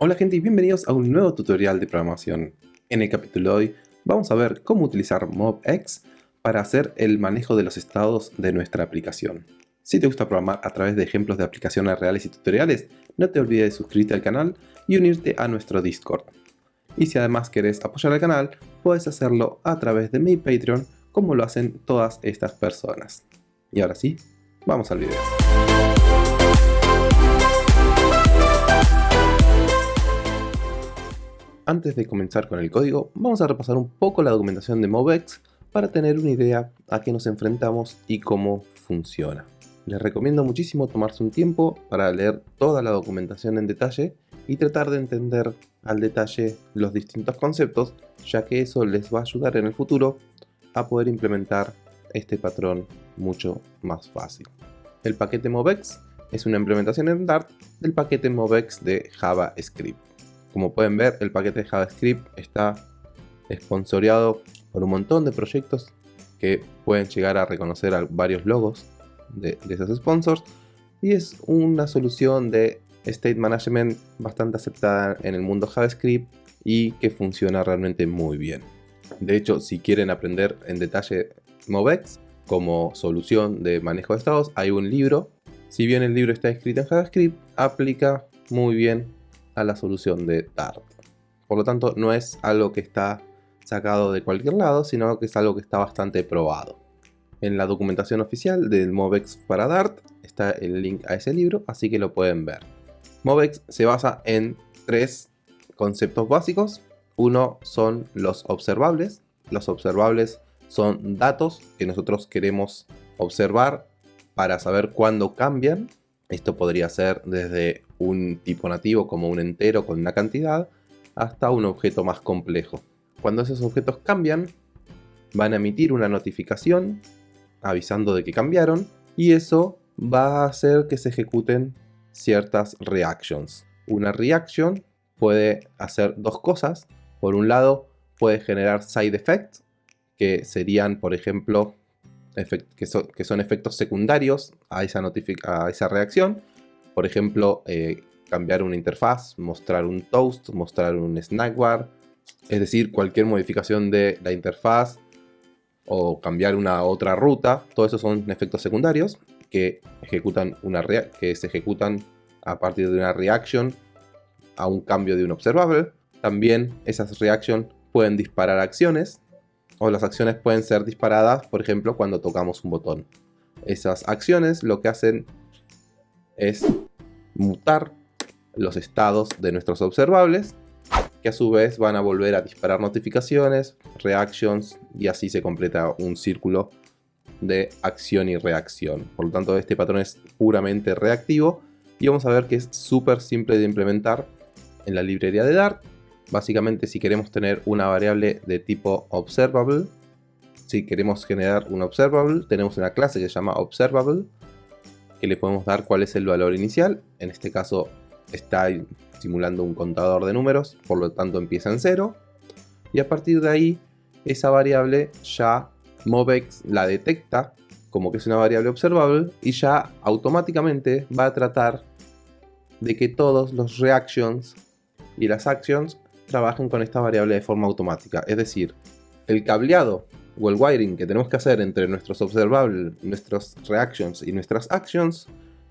Hola gente y bienvenidos a un nuevo tutorial de programación. En el capítulo de hoy vamos a ver cómo utilizar MobX para hacer el manejo de los estados de nuestra aplicación. Si te gusta programar a través de ejemplos de aplicaciones reales y tutoriales, no te olvides de suscribirte al canal y unirte a nuestro Discord. Y si además querés apoyar al canal, puedes hacerlo a través de mi Patreon como lo hacen todas estas personas. Y ahora sí, vamos al video. Antes de comenzar con el código, vamos a repasar un poco la documentación de MobX para tener una idea a qué nos enfrentamos y cómo funciona. Les recomiendo muchísimo tomarse un tiempo para leer toda la documentación en detalle y tratar de entender al detalle los distintos conceptos, ya que eso les va a ayudar en el futuro a poder implementar este patrón mucho más fácil. El paquete MobX es una implementación en Dart del paquete MobX de JavaScript. Como pueden ver, el paquete de JavaScript está esponsoreado por un montón de proyectos que pueden llegar a reconocer a varios logos de, esos sponsors y es una solución de state management bastante aceptada en el mundo JavaScript y que funciona realmente muy bien. De hecho, si quieren aprender en detalle MobX como solución de manejo de estados, hay un libro. Si bien el libro está escrito en JavaScript, aplica muy bien a la solución de Dart. Por lo tanto, no es algo que está sacado de cualquier lado, sino que es algo que está bastante probado. En la documentación oficial del MobX para Dart está el link a ese libro, así que lo pueden ver. MobX se basa en tres conceptos básicos. Uno son los observables. Los observables son datos que nosotros queremos observar para saber cuándo cambian. Esto podría ser desde un tipo nativo como un entero con una cantidad hasta un objeto más complejo. Cuando esos objetos cambian, van a emitir una notificación avisando de que cambiaron y eso va a hacer que se ejecuten ciertas reactions. Una reaction puede hacer dos cosas. Por un lado, puede generar side effects, que serían, por ejemplo, que, son efectos secundarios a esa, a esa reacción. Por ejemplo, eh, cambiar una interfaz, mostrar un toast, mostrar un snack bar, es decir, cualquier modificación de la interfaz o cambiar una otra ruta, todo eso son efectos secundarios que, ejecutan una que se ejecutan a partir de una reaction a un cambio de un observable. También esas reactions pueden disparar acciones o las acciones pueden ser disparadas, por ejemplo, cuando tocamos un botón. Esas acciones lo que hacen es mutar los estados de nuestros observables, que a su vez van a volver a disparar notificaciones, reactions, y así se completa un círculo de acción y reacción. Por lo tanto, este patrón es puramente reactivo, y vamos a ver que es súper simple de implementar en la librería de Dart. Básicamente, si queremos tener una variable de tipo observable, si queremos generar un observable, tenemos una clase que se llama observable, que le podemos dar cuál es el valor inicial. En este caso está simulando un contador de números, por lo tanto empieza en 0. Y a partir de ahí, esa variable ya MobX la detecta como que es una variable observable y ya automáticamente va a tratar de que todos los reactions y las actions trabajen con esta variable de forma automática. Es decir, el cableado el wiring que tenemos que hacer entre nuestros observables, nuestros reactions y nuestras actions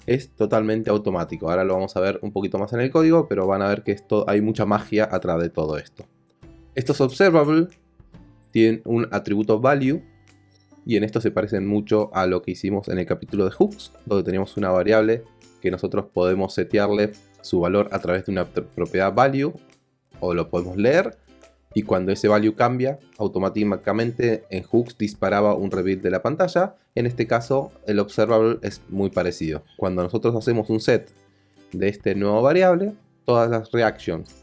es totalmente automático. Ahora lo vamos a ver un poquito más en el código, pero van a ver que esto, hay mucha magia atrás de todo esto. Estos observables tienen un atributo value y en esto se parecen mucho a lo que hicimos en el capítulo de hooks, donde teníamos una variable que nosotros podemos setearle su valor a través de una propiedad value o lo podemos leer y cuando ese value cambia, automáticamente en hooks disparaba un reveal de la pantalla. En este caso, el observable es muy parecido. Cuando nosotros hacemos un set de este nuevo variable, todas las reactions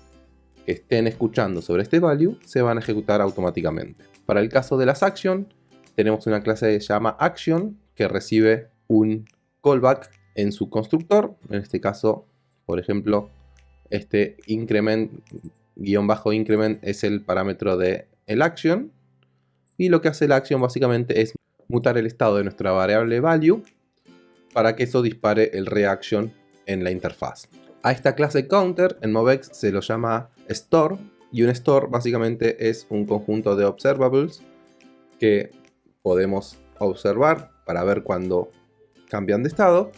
que estén escuchando sobre este value se van a ejecutar automáticamente. Para el caso de las actions, tenemos una clase que se llama action que recibe un callback en su constructor. En este caso, por ejemplo, este increment guion bajo increment es el parámetro de el action y lo que hace la action básicamente es mutar el estado de nuestra variable value para que eso dispare el reaction en la interfaz. A esta clase counter en MobX se lo llama store y un store básicamente es un conjunto de observables que podemos observar para ver cuando cambian de estado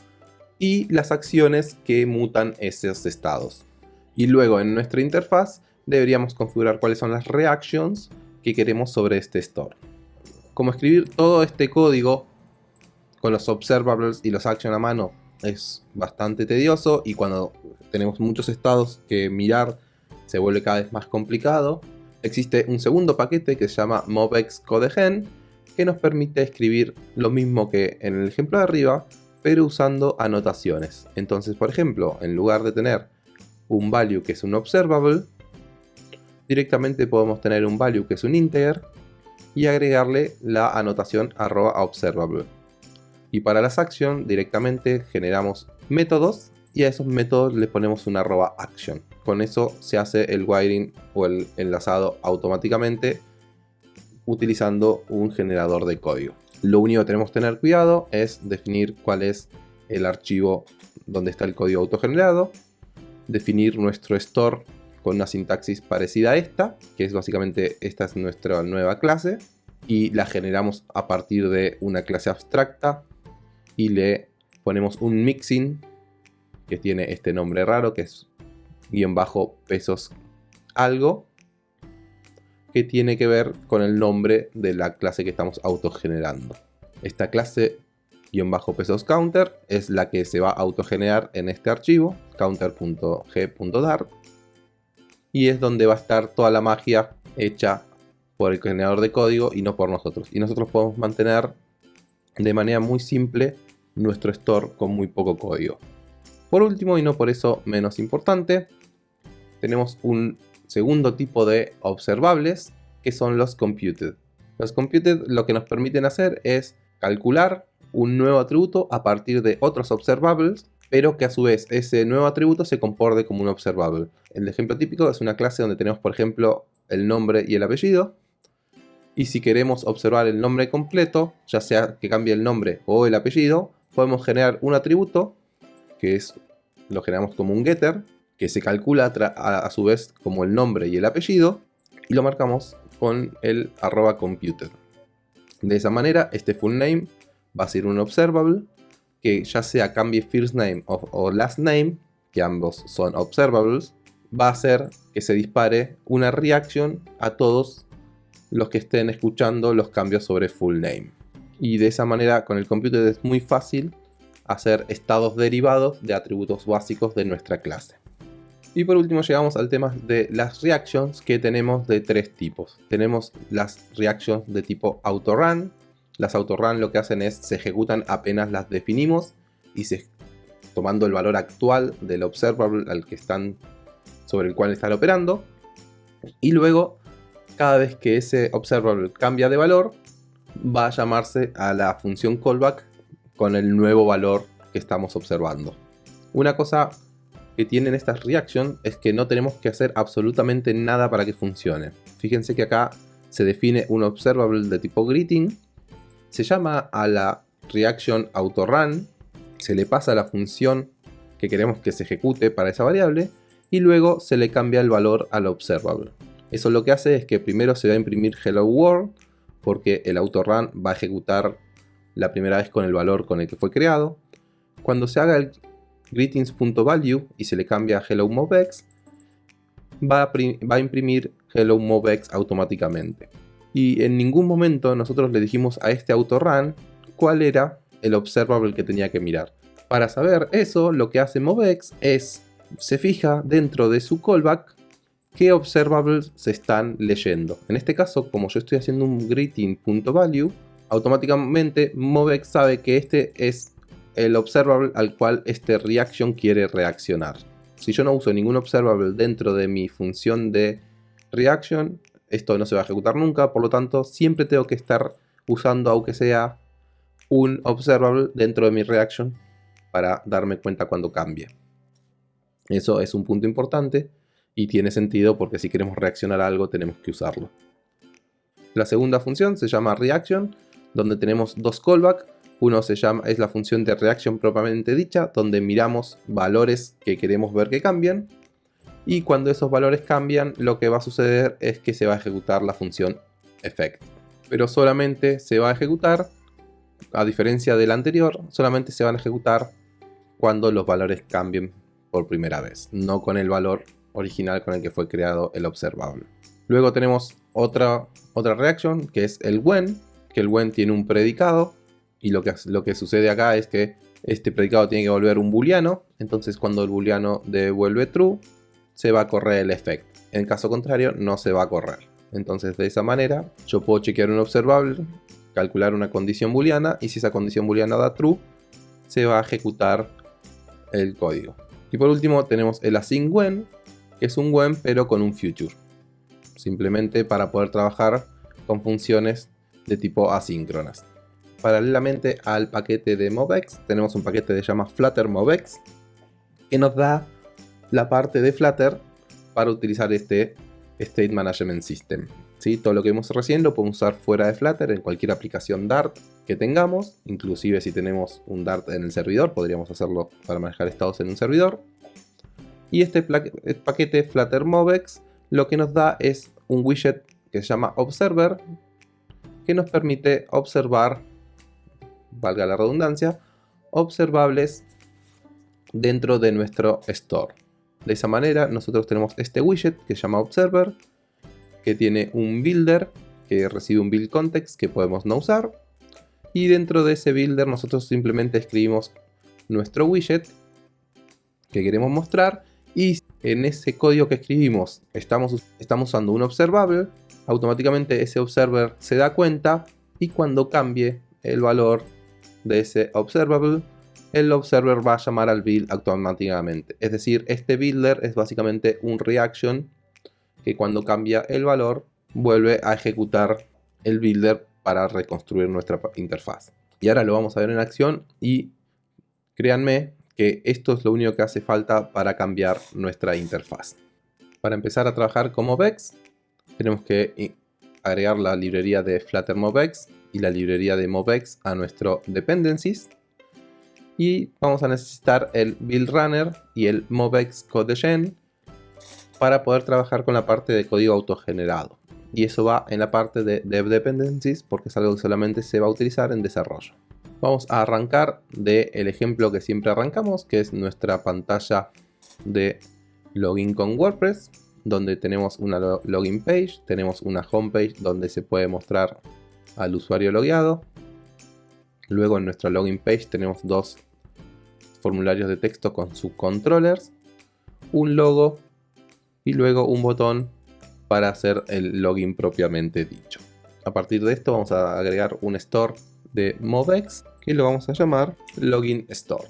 y las acciones que mutan esos estados. Y luego en nuestra interfaz deberíamos configurar cuáles son las reactions que queremos sobre este store. Como escribir todo este código con los observables y los actions a mano es bastante tedioso y cuando tenemos muchos estados que mirar se vuelve cada vez más complicado. Existe un segundo paquete que se llama MobX CodeGen que nos permite escribir lo mismo que en el ejemplo de arriba pero usando anotaciones. Entonces, por ejemplo, en lugar de tener un value que es un observable, directamente podemos tener un value que es un integer y agregarle la anotación arroba observable. Y para las actions directamente generamos métodos y a esos métodos le ponemos una arroba action. Con eso se hace el wiring o el enlazado automáticamente utilizando un generador de código. Lo único que tenemos que tener cuidado es definir cuál es el archivo donde está el código autogenerado, definir nuestro store con una sintaxis parecida a esta, que es básicamente esta es nuestra nueva clase, y la generamos a partir de una clase abstracta y le ponemos un mixing que tiene este nombre raro que es guion bajo pesos algo que tiene que ver con el nombre de la clase que estamos autogenerando. Esta clase pesos counter es la que se va a autogenerar en este archivo counter.g.dart y es donde va a estar toda la magia hecha por el generador de código y no por nosotros. Y nosotros podemos mantener de manera muy simple nuestro store con muy poco código. Por último, y no por eso menos importante, tenemos un segundo tipo de observables que son los computed. Los computed lo que nos permiten hacer es calcular un nuevo atributo a partir de otros observables, pero que a su vez ese nuevo atributo se comporte como un observable. El ejemplo típico es una clase donde tenemos por ejemplo el nombre y el apellido, y si queremos observar el nombre completo, ya sea que cambie el nombre o el apellido, podemos generar un atributo, que lo generamos como un getter, que se calcula a, su vez como el nombre y el apellido y lo marcamos con el arroba computed. De esa manera este full name va a ser un observable que ya sea cambie first name o, last name, que ambos son observables, va a hacer que se dispare una reaction a todos los que estén escuchando los cambios sobre full name. Y de esa manera con el computed es muy fácil hacer estados derivados de atributos básicos de nuestra clase. Y por último llegamos al tema de las reactions que tenemos de tres tipos. Tenemos las reactions de tipo autorun. Las autorun lo que hacen es se ejecutan apenas las definimos y se, tomando el valor actual del observable al que están, sobre el cual están operando. Y luego cada vez que ese observable cambia de valor va a llamarse a la función callback con el nuevo valor que estamos observando. Una cosa que tienen estas reactions es que no tenemos que hacer absolutamente nada para que funcione. Fíjense que acá se define un observable de tipo greeting, se llama a la reaction autorun, se le pasa la función que queremos que se ejecute para esa variable y luego se le cambia el valor al observable. Eso lo que hace es que primero se va a imprimir hello world porque el autorun va a ejecutar la primera vez con el valor con el que fue creado. Cuando se haga el greetings.value y se le cambia a hello movex, va a, va a imprimir hello movex automáticamente. Y en ningún momento nosotros le dijimos a este autorun cuál era el observable que tenía que mirar. Para saber eso, lo que hace movex es, se fija dentro de su callback qué observables se están leyendo. En este caso, como yo estoy haciendo un greeting.value, automáticamente movex sabe que este es el observable al cual este reaction quiere reaccionar. Si yo no uso ningún observable dentro de mi función de reaction, esto no se va a ejecutar nunca, por lo tanto siempre tengo que estar usando aunque sea un observable dentro de mi reaction para darme cuenta cuando cambie. Eso es un punto importante y tiene sentido porque si queremos reaccionar a algo tenemos que usarlo. La segunda función se llama reaction, donde tenemos dos callbacks Uno se llama, es la función de reaction propiamente dicha, donde miramos valores que queremos ver que cambian. Y cuando esos valores cambian, lo que va a suceder es que se va a ejecutar la función effect. Pero solamente se va a ejecutar, a diferencia del anterior, solamente se van a ejecutar cuando los valores cambien por primera vez, no con el valor original con el que fue creado el observable. Luego tenemos otra, otra reaction que es el when, que el when tiene un predicado y lo que, lo que sucede acá es que este predicado tiene que volver un booleano, entonces cuando el booleano devuelve true, se va a correr el effect. En caso contrario, no se va a correr. Entonces de esa manera, yo puedo chequear un observable, calcular una condición booleana, y si esa condición booleana da true, se va a ejecutar el código. Y por último tenemos el async when, que es un when pero con un future. Simplemente para poder trabajar con funciones de tipo asíncronas paralelamente al paquete de MobX, tenemos un paquete de llama Flutter MobX, que nos da la parte de Flutter para utilizar este State Management System. ¿sí? Todo lo que vimos recién lo podemos usar fuera de Flutter en cualquier aplicación Dart que tengamos, inclusive si tenemos un Dart en el servidor, podríamos hacerlo para manejar estados en un servidor. Y este paquete Flutter MobX lo que nos da es un widget que se llama Observer, que nos permite observar valga la redundancia, observables dentro de nuestro store. De esa manera nosotros tenemos este widget que se llama Observer, que tiene un builder que recibe un build context que podemos no usar. Y dentro de ese builder nosotros simplemente escribimos nuestro widget que queremos mostrar y en ese código que escribimos estamos, estamos usando un observable, automáticamente ese observer se da cuenta y cuando cambie el valor de ese observable, el observer va a llamar al build automáticamente. Es decir, este builder es básicamente un reaction que cuando cambia el valor vuelve a ejecutar el builder para reconstruir nuestra interfaz. Y ahora lo vamos a ver en acción y créanme que esto es lo único que hace falta para cambiar nuestra interfaz. Para empezar a trabajar como Vex tenemos que agregar la librería de Flutter MobX y la librería de MobX a nuestro dependencies. Y vamos a necesitar el build runner y el MobX codegen para poder trabajar con la parte de código autogenerado. Y eso va en la parte de dev dependencies porque es algo que solamente se va a utilizar en desarrollo. Vamos a arrancar del ejemplo que siempre arrancamos, que es nuestra pantalla de login con WordPress donde tenemos una login page, tenemos una home page donde se puede mostrar al usuario logueado. Luego en nuestra login page tenemos dos formularios de texto con subcontrollers, un logo y luego un botón para hacer el login propiamente dicho. A partir de esto vamos a agregar un store de MobX que lo vamos a llamar Login Store.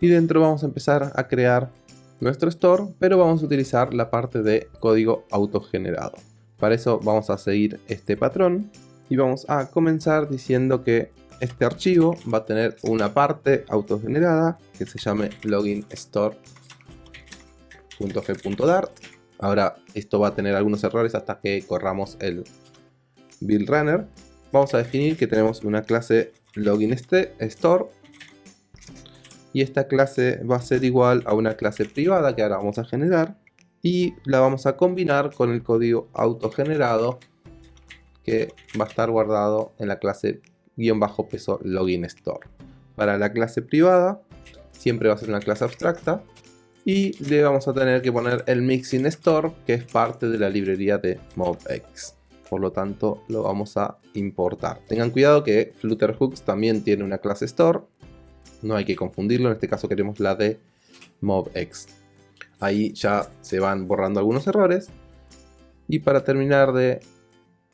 Y dentro vamos a empezar a crear nuestro store, pero vamos a utilizar la parte de código autogenerado. Para eso vamos a seguir este patrón y vamos a comenzar diciendo que este archivo va a tener una parte autogenerada que se llame login store.g.dart. Ahora esto va a tener algunos errores hasta que corramos el build runner. Vamos a definir que tenemos una clase login store y esta clase va a ser igual a una clase privada que ahora vamos a generar y la vamos a combinar con el código autogenerado que va a estar guardado en la clase peso login store. Para la clase privada siempre va a ser una clase abstracta y le vamos a tener que poner el mixing store que es parte de la librería de MobX. Por lo tanto lo vamos a importar. Tengan cuidado que Flutterhooks también tiene una clase store no hay que confundirlo, en este caso queremos la de MobX. Ahí ya se van borrando algunos errores. Y para terminar de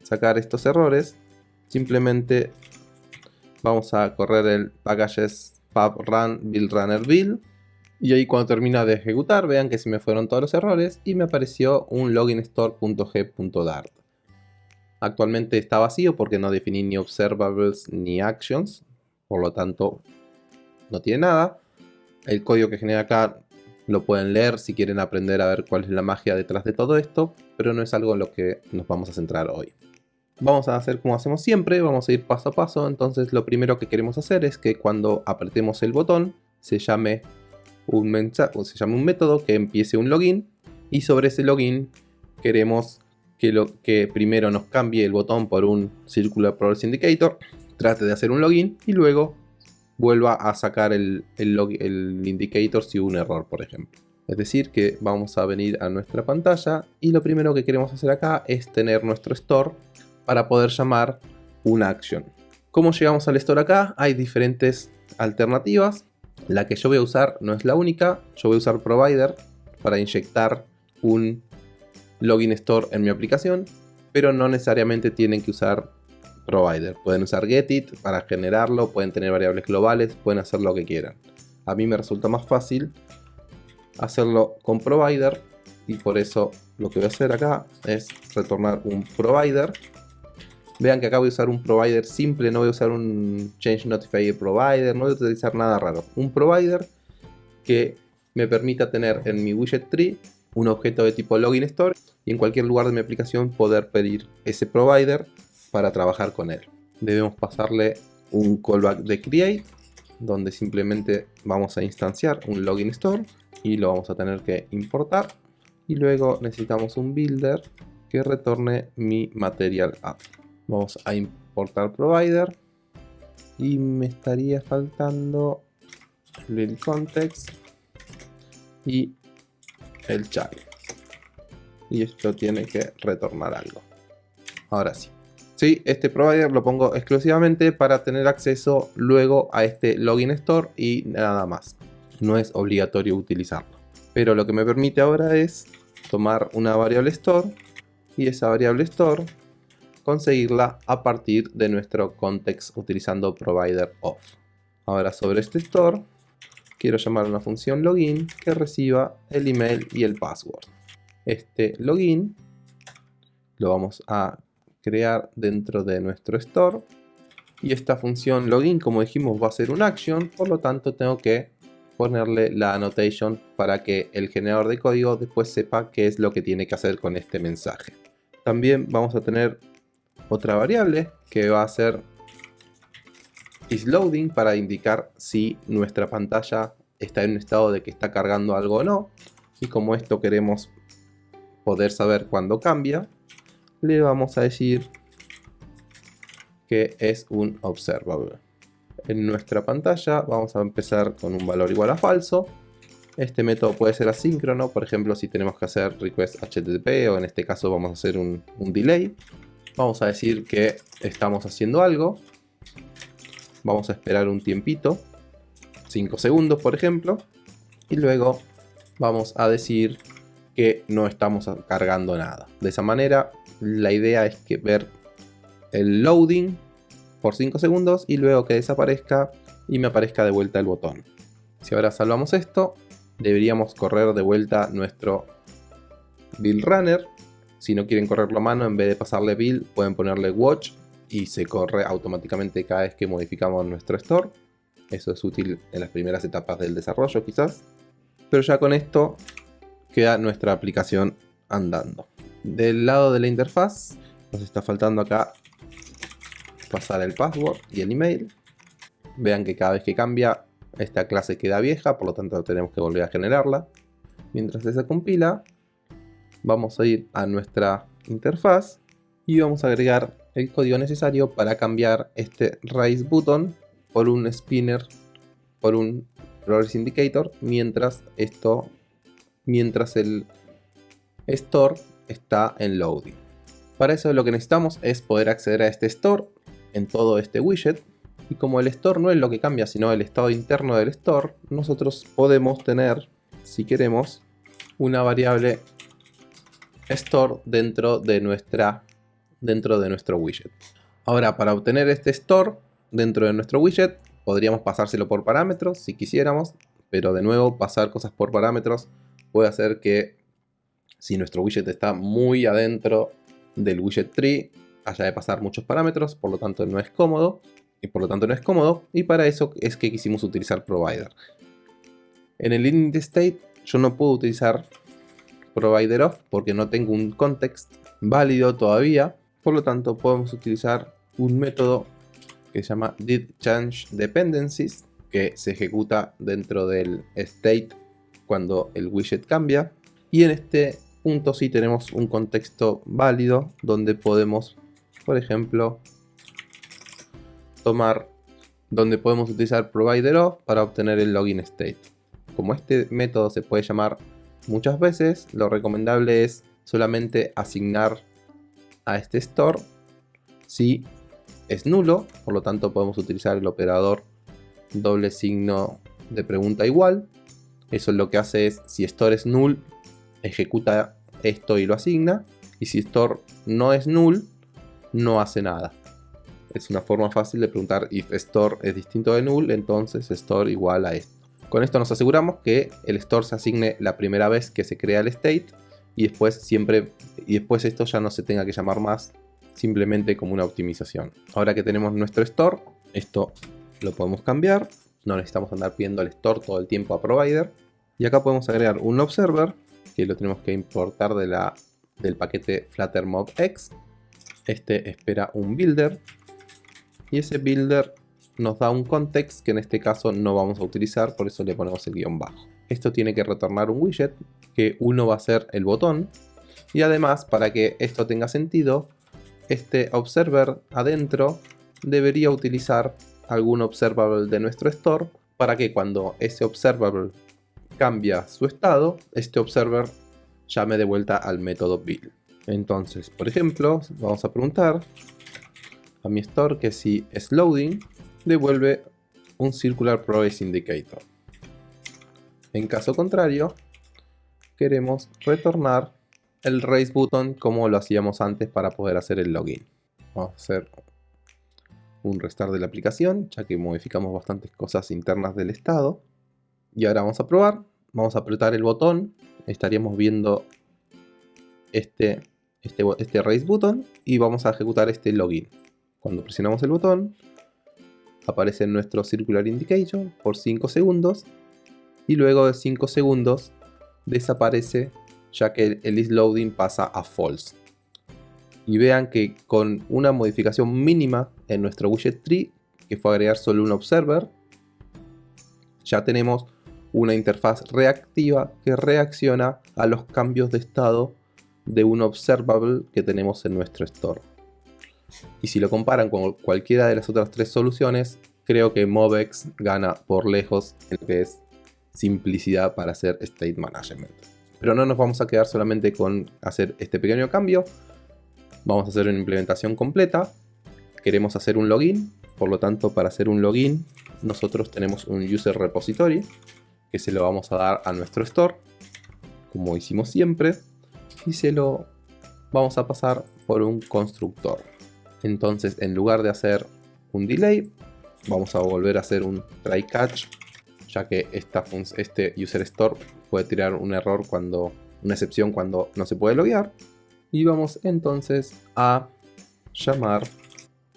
sacar estos errores, simplemente vamos a correr el packages pub run build runner build. Y ahí cuando termina de ejecutar, vean que se me fueron todos los errores y me apareció un loginstore.g.dart. Actualmente está vacío porque no definí ni observables ni actions, por lo tanto no tiene nada. El código que genera acá lo pueden leer si quieren aprender a ver cuál es la magia detrás de todo esto, pero no es algo en lo que nos vamos a centrar hoy. Vamos a hacer como hacemos siempre, vamos a ir paso a paso, entonces lo primero que queremos hacer es que cuando apretemos el botón se llame un, mensaje, se llame un método que empiece un login y sobre ese login queremos que, lo, que primero nos cambie el botón por un Circular Progress Indicator, trate de hacer un login y luego vuelva a sacar el, el, el indicator si hubo un error, por ejemplo. Es decir, que vamos a venir a nuestra pantalla y lo primero que queremos hacer acá es tener nuestro store para poder llamar una action. ¿Cómo llegamos al store acá? Hay diferentes alternativas. La que yo voy a usar no es la única. Yo voy a usar provider para inyectar un login store en mi aplicación, pero no necesariamente tienen que usar provider. Pueden usar getit para generarlo, pueden tener variables globales, pueden hacer lo que quieran. A mí me resulta más fácil hacerlo con provider y por eso lo que voy a hacer acá es retornar un provider vean que acá voy a usar un provider simple no voy a usar un change notifier provider no voy a utilizar nada raro. Un provider que me permita tener en mi widget tree un objeto de tipo login store y en cualquier lugar de mi aplicación poder pedir ese provider para trabajar con él. Debemos pasarle un callback de create donde simplemente vamos a instanciar un login store y lo vamos a tener que importar. Y luego necesitamos un builder que retorne mi material app vamos a importar provider. Y me estaría faltando el context y el child y esto tiene que retornar algo. Ahora sí. Sí, este provider lo pongo exclusivamente para tener acceso luego a este login store y nada más. No es obligatorio utilizarlo. Pero lo que me permite ahora es tomar una variable store. Y esa variable store conseguirla a partir de nuestro context utilizando provider of. Ahora sobre este store quiero llamar una función login que reciba el email y el password. Este login lo vamos a crear dentro de nuestro store. Y esta función login, como dijimos, va a ser un action, por lo tanto tengo que ponerle la annotation para que el generador de código después sepa qué es lo que tiene que hacer con este mensaje. También vamos a tener otra variable que va a ser isLoading para indicar si nuestra pantalla está en un estado de que está cargando algo o no. Y como esto queremos poder saber cuándo cambia, le vamos a decir que es un observable. En nuestra pantalla vamos a empezar con un valor igual a falso. Este método puede ser asíncrono, por ejemplo si tenemos que hacer request HTTP o en este caso vamos a hacer un, un delay. Vamos a decir que estamos haciendo algo. Vamos a esperar un tiempito, 5 segundos por ejemplo. Y luego vamos a decir que no estamos cargando nada. De esa manera la idea es que ver el loading por 5 segundos y luego que desaparezca y me aparezca de vuelta el botón. Si ahora salvamos esto, deberíamos correr de vuelta nuestro build runner. Si no quieren correrlo a mano, en vez de pasarle build, pueden ponerle watch y se corre automáticamente cada vez que modificamos nuestro store. Eso es útil en las primeras etapas del desarrollo quizás. Pero ya con esto queda nuestra aplicación andando. Del lado de la interfaz nos está faltando acá pasar el password y el email. Vean que cada vez que cambia esta clase queda vieja, por lo tanto tenemos que volver a generarla. Mientras se compila, vamos a ir a nuestra interfaz y vamos a agregar el código necesario para cambiar este raise button por un spinner, por un progress indicator, mientras esto, mientras el store está en loading. Para eso lo que necesitamos es poder acceder a este store en todo este widget. Y como el store no es lo que cambia, sino el estado interno del store, nosotros podemos tener, si queremos, una variable store dentro de, nuestra, dentro de nuestro widget. Ahora, para obtener este store dentro de nuestro widget, podríamos pasárselo por parámetros si quisiéramos, pero de nuevo pasar cosas por parámetros puede hacer que si nuestro widget está muy adentro del widget tree, haya de pasar muchos parámetros, por lo tanto no es cómodo, y por lo tanto no es cómodo, y para eso es que quisimos utilizar provider. En el init state yo no puedo utilizar provider of porque no tengo un context válido todavía, Por lo tanto, podemos utilizar un método que se llama didChangeDependencies, que se ejecuta dentro del state cuando el widget cambia. Y en este punto sí tenemos un contexto válido donde podemos, por ejemplo, tomar donde podemos utilizar provider of para obtener el login state. Como este método se puede llamar muchas veces, lo recomendable es solamente asignar a este store si es nulo, por lo tanto podemos utilizar el operador doble signo de pregunta igual. Eso lo que hace es, si store es null, ejecuta esto y lo asigna, y si store no es null, no hace nada. Es una forma fácil de preguntar if store es distinto de null, entonces store igual a esto. Con esto nos aseguramos que el store se asigne la primera vez que se crea el state y después siempre y después esto ya no se tenga que llamar más simplemente como una optimización. Ahora que tenemos nuestro store, esto lo podemos cambiar. No necesitamos andar pidiendo el store todo el tiempo a provider. Y acá podemos agregar un observer que lo tenemos que importar de la, del paquete Flutter X. Este espera un builder y ese builder nos da un context que en este caso no vamos a utilizar, por eso le ponemos el guion bajo. Esto tiene que retornar un widget, que uno va a ser el botón, y además para que esto tenga sentido, este observer adentro debería utilizar algún observable de nuestro store para que cuando ese observable cambia su estado, este observer llame de vuelta al método build. Entonces, por ejemplo, vamos a preguntar a mi store que si es loading, devuelve un circular progress indicator. En caso contrario, queremos retornar el raise button como lo hacíamos antes para poder hacer el login. Vamos a hacer un restart de la aplicación, ya que modificamos bastantes cosas internas del estado. Y ahora vamos a probar, vamos a apretar el botón, estaríamos viendo este, este, este raise button y vamos a ejecutar este login. Cuando presionamos el botón, aparece nuestro circular indication por 5 segundos y luego de 5 segundos desaparece ya que el isLoading pasa a false. Y vean que con una modificación mínima en nuestro widget tree, que fue agregar solo un observer, ya tenemos una interfaz reactiva que reacciona a los cambios de estado de un observable que tenemos en nuestro store. Y si lo comparan con cualquiera de las otras tres soluciones, creo que Movex gana por lejos en lo que es simplicidad para hacer state management. Pero no nos vamos a quedar solamente con hacer este pequeño cambio. Vamos a hacer una implementación completa. Queremos hacer un login. Por lo tanto, para hacer un login, nosotros tenemos un user repository que se lo vamos a dar a nuestro store, como hicimos siempre, y se lo vamos a pasar por un constructor. Entonces, en lugar de hacer un delay, vamos a volver a hacer un try catch, ya que esta este user store puede tirar un error cuando, una excepción cuando no se puede loguear. Y vamos entonces a llamar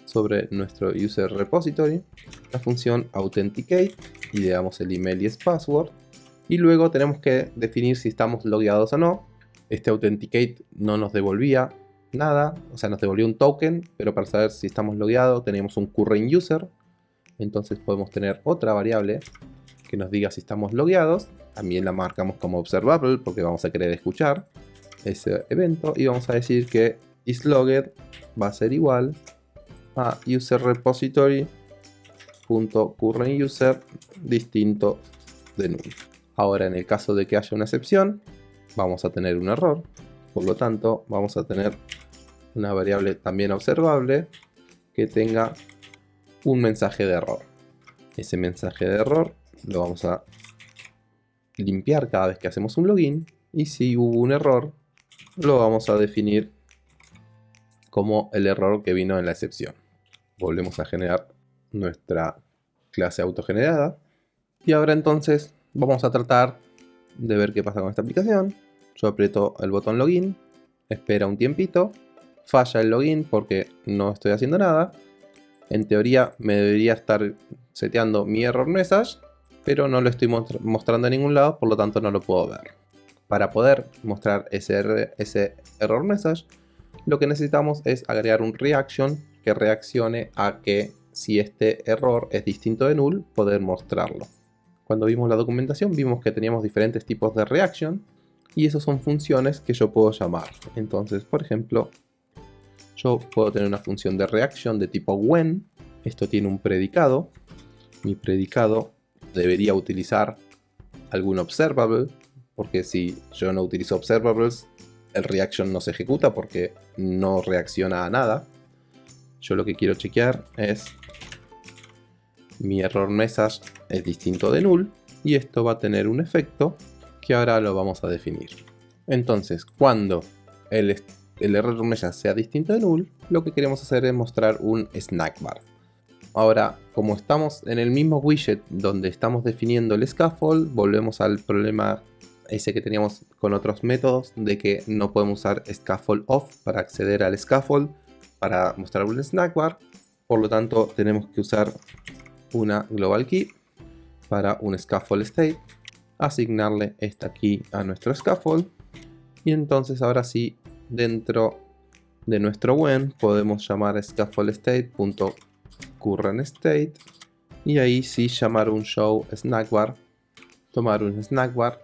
sobre nuestro user repository la función authenticate y le damos el email y el password. Y luego tenemos que definir si estamos logueados o no. Este authenticate no nos devolvía nada, o sea, nos devolvió un token, pero para saber si estamos logueados tenemos un current user, entonces podemos tener otra variable que nos diga si estamos logueados, también la marcamos como observable porque vamos a querer escuchar ese evento. Y vamos a decir que isLogged va a ser igual a user repository current user distinto de null. Ahora en el caso de que haya una excepción, vamos a tener un error, por lo tanto vamos a tener una variable también observable que tenga un mensaje de error. Ese mensaje de error lo vamos a limpiar cada vez que hacemos un login y si hubo un error lo vamos a definir como el error que vino en la excepción. Volvemos a generar nuestra clase autogenerada y ahora entonces vamos a tratar de ver qué pasa con esta aplicación. Yo aprieto el botón login, espera un tiempito falla el login porque no estoy haciendo nada. En teoría me debería estar seteando mi error message, pero no lo estoy mostrando en ningún lado, por lo tanto no lo puedo ver. Para poder mostrar ese, ese error message, lo que necesitamos es agregar un reaction que reaccione a que si este error es distinto de null, poder mostrarlo. Cuando vimos la documentación vimos que teníamos diferentes tipos de reaction y esas son funciones que yo puedo llamar. Entonces, por ejemplo, yo puedo tener una función de reaction de tipo when. Esto tiene un predicado. Mi predicado debería utilizar algún observable, porque si yo no utilizo observables, el reaction no se ejecuta porque no reacciona a nada. Yo lo que quiero chequear es mi error message es distinto de null y esto va a tener un efecto que ahora lo vamos a definir. Entonces, cuando el, el error message sea distinto de null, lo que queremos hacer es mostrar un snack bar. Ahora, como estamos en el mismo widget donde estamos definiendo el scaffold, volvemos al problema ese que teníamos con otros métodos de que no podemos usar scaffold off para acceder al scaffold para mostrar un snack bar. Por lo tanto, tenemos que usar una global key para un scaffold state, asignarle esta key a nuestro scaffold y entonces ahora sí dentro de nuestro when podemos llamar scaffold current state y ahí sí llamar un show snack bar, tomar un snack bar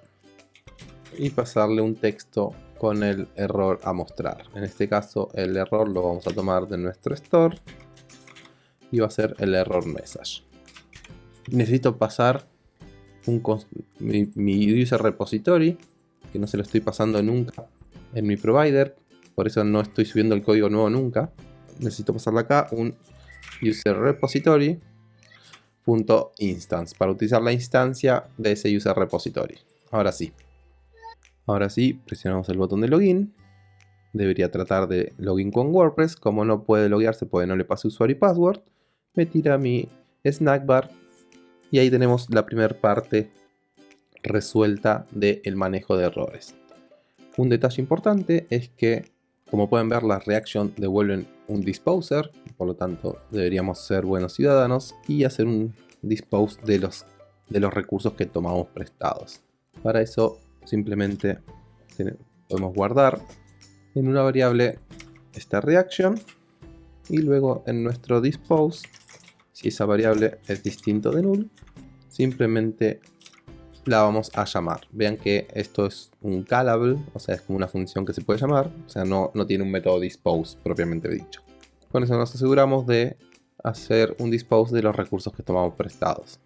y pasarle un texto con el error a mostrar. En este caso el error lo vamos a tomar de nuestro store y va a ser el error message. Necesito pasar un, mi, user repository, que no se lo estoy pasando nunca en mi provider, por eso no estoy subiendo el código nuevo nunca. Necesito pasarle acá un user repository .instance para utilizar la instancia de ese user repository. Ahora sí. Ahora sí, presionamos el botón de login. Debería tratar de login con WordPress. Como no puede loguearse porque no le pase usuario y password, me tira mi snack bar. Y ahí tenemos la primera parte resuelta del manejo de errores. Un detalle importante es que, como pueden ver, las reactions devuelven un disposer, por lo tanto deberíamos ser buenos ciudadanos y hacer un dispose de los, de los recursos que tomamos prestados. Para eso simplemente podemos guardar en una variable esta reaction y luego en nuestro dispose, si esa variable es distinto de null, simplemente la vamos a llamar. Vean que esto es un callable, o sea, es como una función que se puede llamar, o sea, no, no tiene un método dispose propiamente dicho. Con eso nos aseguramos de hacer un dispose de los recursos que tomamos prestados.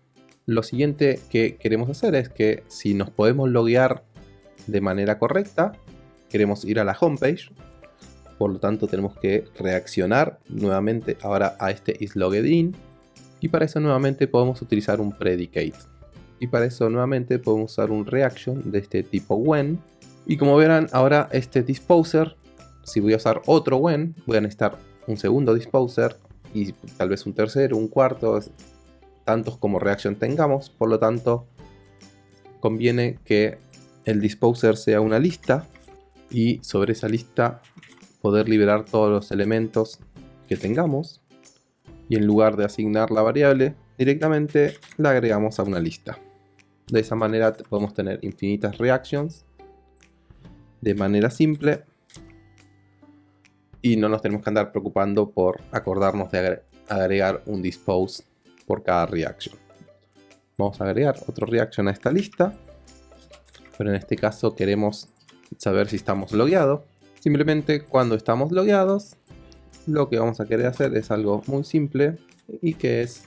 Lo siguiente que queremos hacer es que si nos podemos loguear de manera correcta, queremos ir a la homepage, por lo tanto tenemos que reaccionar nuevamente ahora a este isLoggedIn y para eso nuevamente podemos utilizar un predicate. Y para eso nuevamente podemos usar un reaction de este tipo when. Y como verán ahora este disposer, si voy a usar otro when, voy a necesitar un segundo disposer y tal vez un tercero, un cuarto, tantos como reaction tengamos, por lo tanto conviene que el disposer sea una lista y sobre esa lista poder liberar todos los elementos que tengamos y en lugar de asignar la variable directamente la agregamos a una lista. De esa manera podemos tener infinitas reactions de manera simple y no nos tenemos que andar preocupando por acordarnos de agregar un dispose por cada reaction. Vamos a agregar otro reaction a esta lista, pero en este caso queremos saber si estamos logueados. Simplemente cuando estamos logueados, lo que vamos a querer hacer es algo muy simple y que es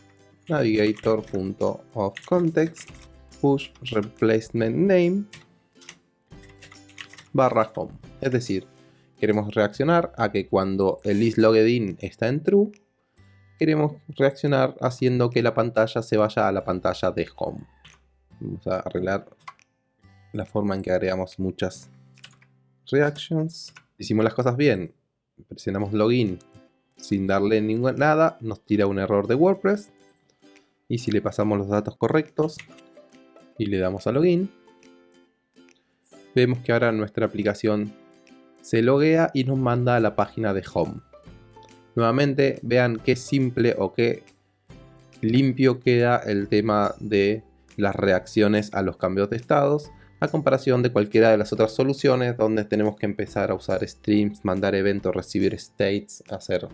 navigator.ofcontext push replacement name barra home. Es decir, queremos reaccionar a que cuando el isLoggedIn está en true, queremos reaccionar haciendo que la pantalla se vaya a la pantalla de home. Vamos a arreglar la forma en que agregamos muchas reactions. Hicimos las cosas bien, presionamos login sin darle ninguna, nada, nos tira un error de WordPress. Y si le pasamos los datos correctos y le damos a login, vemos que ahora nuestra aplicación se loguea y nos manda a la página de home. Nuevamente vean qué simple o qué limpio queda el tema de las reacciones a los cambios de estados a comparación de cualquiera de las otras soluciones donde tenemos que empezar a usar streams, mandar eventos, recibir states, hacer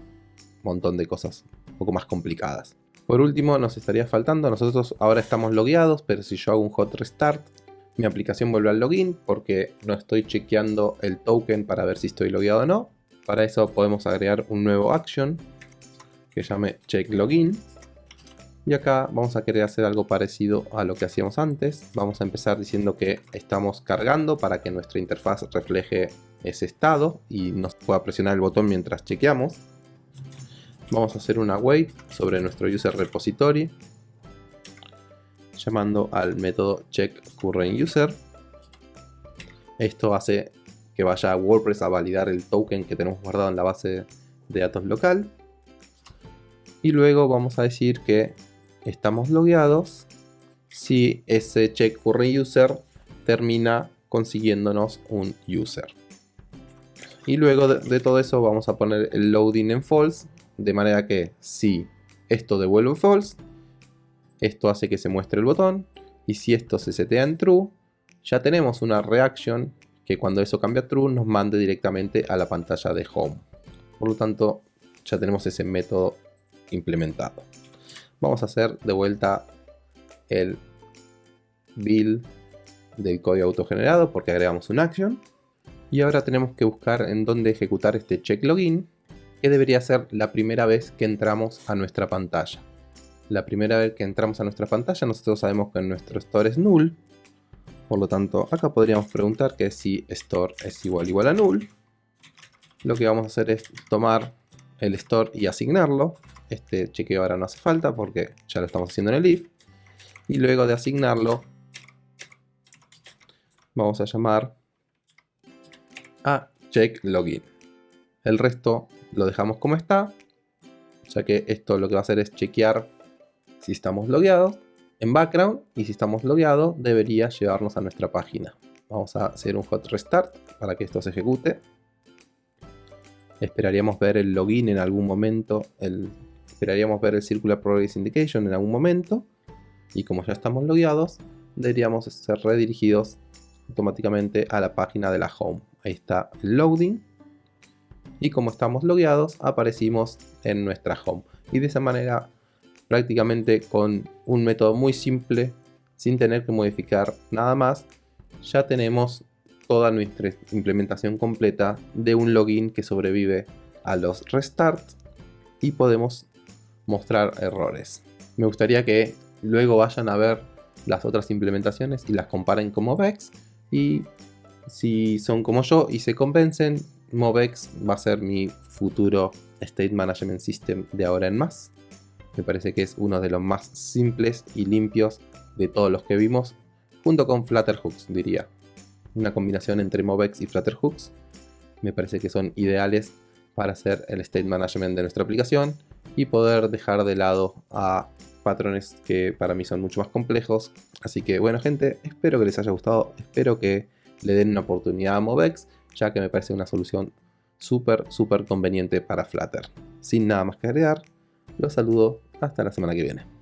montón de cosas un poco más complicadas. Por último nos estaría faltando, nosotros ahora estamos logueados, pero si yo hago un hot restart, mi aplicación vuelve al login porque no estoy chequeando el token para ver si estoy logueado o no. Para eso podemos agregar un nuevo action que llame check login. Y acá vamos a querer hacer algo parecido a lo que hacíamos antes. Vamos a empezar diciendo que estamos cargando para que nuestra interfaz refleje ese estado y nos pueda presionar el botón mientras chequeamos. Vamos a hacer una wait sobre nuestro user repository llamando al método check current user. Esto hace que vaya a WordPress a validar el token que tenemos guardado en la base de datos local. Y luego vamos a decir que estamos logueados si ese check current user termina consiguiéndonos un user. Y luego de, todo eso vamos a poner el loading en false, de manera que si esto devuelve false, esto hace que se muestre el botón, y si esto se setea en true, ya tenemos una reaction que cuando eso cambia a true nos mande directamente a la pantalla de home. Por lo tanto, ya tenemos ese método implementado. Vamos a hacer de vuelta el build del código autogenerado porque agregamos un action. Y ahora tenemos que buscar en dónde ejecutar este check login que debería ser la primera vez que entramos a nuestra pantalla la primera vez que entramos a nuestra pantalla nosotros sabemos que nuestro store es null por lo tanto acá podríamos preguntar que si store es igual igual a null lo que vamos a hacer es tomar el store y asignarlo este chequeo ahora no hace falta porque ya lo estamos haciendo en el if. Y luego de asignarlo, vamos a llamar a check login. El resto lo dejamos como está, ya que esto lo que va a hacer es chequear si estamos logueados en background y si estamos logueados debería llevarnos a nuestra página. Vamos a hacer un hot restart para que esto se ejecute. Esperaríamos ver el login en algún momento, el esperaríamos ver el Circular Progress Indication en algún momento y como ya estamos logueados deberíamos ser redirigidos automáticamente a la página de la home ahí está el loading y como estamos logueados aparecimos en nuestra home y de esa manera prácticamente con un método muy simple sin tener que modificar nada más ya tenemos toda nuestra implementación completa de un login que sobrevive a los restarts y podemos mostrar errores. Me gustaría que luego vayan a ver las otras implementaciones y las comparen con Movex y si son como yo y se convencen, Movex va a ser mi futuro State Management System de ahora en más. Me parece que es uno de los más simples y limpios de todos los que vimos, junto con Flutterhooks diría. Una combinación entre Movex y Flutterhooks me parece que son ideales para hacer el State Management de nuestra aplicación y poder dejar de lado a patrones que para mí son mucho más complejos. Así que bueno gente, espero que les haya gustado, espero que le den una oportunidad a Movex, ya que me parece una solución súper, súper conveniente para Flutter. Sin nada más que agregar, los saludo hasta la semana que viene.